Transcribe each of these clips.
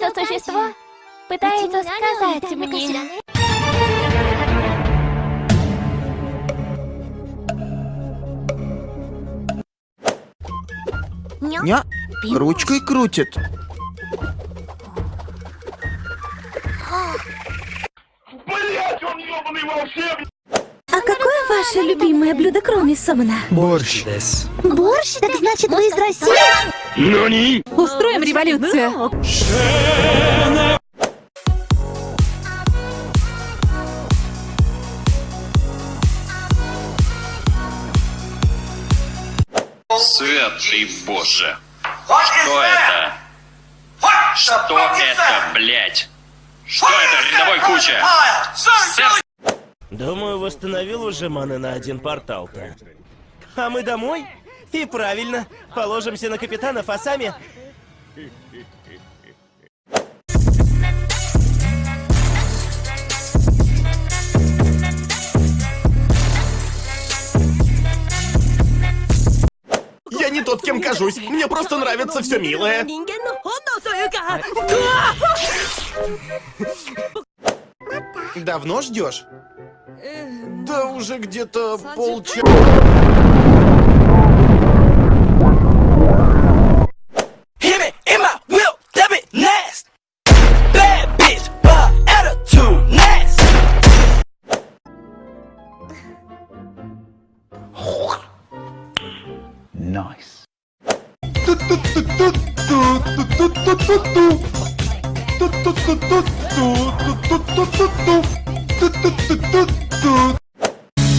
это существо пытается сказать мне. Ня? Ручкой крутит. Блять, он ебаный волшебник! А какое ваше любимое блюдо, кроме сомона? Борщ. Борщ? Так значит, вы из России? Ну не! Устроим революцию. Святый Боже. Что это? Что это, блять? Что это, рядовой куча? Думаю, восстановил уже маны на один портал-то. А мы домой? И правильно, положимся на капитанов, а сами... Я не тот, кем кажусь. Мне просто нравится все милое. Давно ждешь? Да уже где-то полчаса.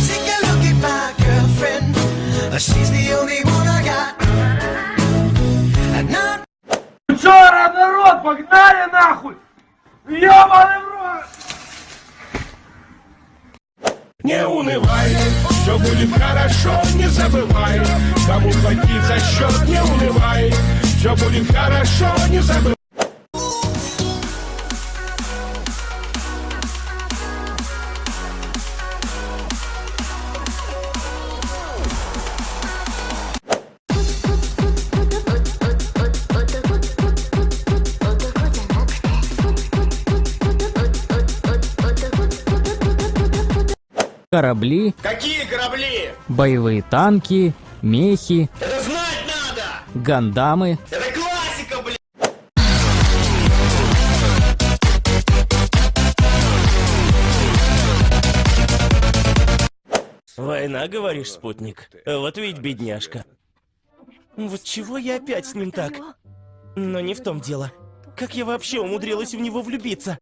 Take a look at my girlfriend. Uh, She's the only one I got. And not Вчера, народ, погнали нахуй! Ебаный Не унывай, все будет хорошо, не забывай. Кому платить за счет, не унывай. Все будет хорошо, не забывай Корабли, Какие корабли? боевые танки, мехи, Это знать надо! гандамы. Это классика, блин! Война, говоришь, спутник? Вот ведь бедняжка. Вот чего я опять с ним так? Но не в том дело. Как я вообще умудрилась в него влюбиться?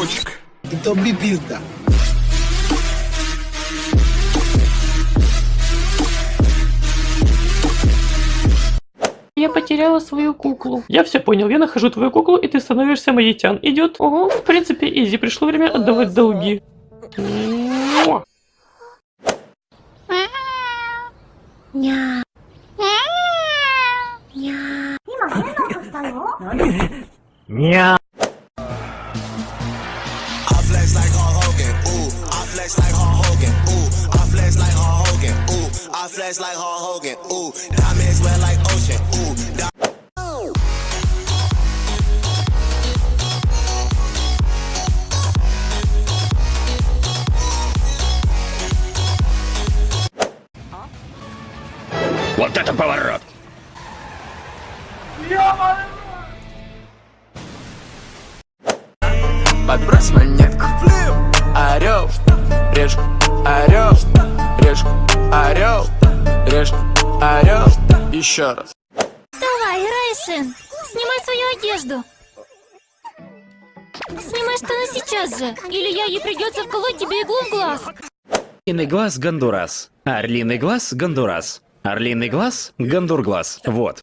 Что, дружочек? Тобі пізда. Я потеряла свою куклу. Я все понял, я нахожу твою куклу, и ты становишься моетян. Идет? Ого, в принципе, изи. Пришло время отдавать долги. Муа. Ня. flex like Hulk Hogan. Ooh, I flex like Hulk Hogan. Ooh, I flex like Hulk Hogan. Ooh, diamonds wet like ocean. Ooh, di- Вот это поворот! Подбрось монетку. Решка, орел, решка, орел, решка, орел. Еще раз. Давай, Райшин, снимай свою одежду. Снимай штаны сейчас же, или я ей придется вколоть тебе иглу в глаз. Орлиный глаз Гондурас. Орлиный глаз Гондурас. Орлиный глаз Гондурглаз. Вот.